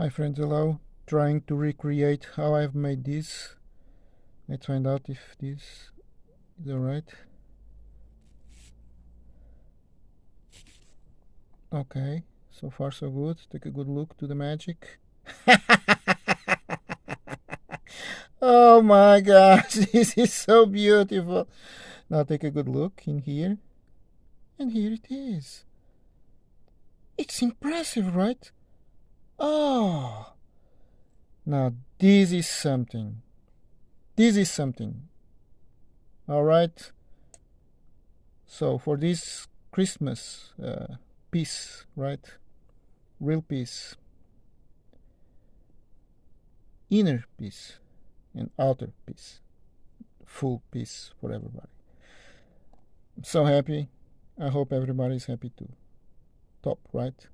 Hi friends, hello. Trying to recreate how I've made this. Let's find out if this is alright. Okay, so far so good. Take a good look to the magic. oh my gosh, this is so beautiful. Now take a good look in here. And here it is. It's impressive, right? Oh, now this is something. This is something. All right. So for this Christmas uh, peace, right? Real peace, inner peace, and outer peace, full peace for everybody. I'm so happy. I hope everybody is happy too. Top, right?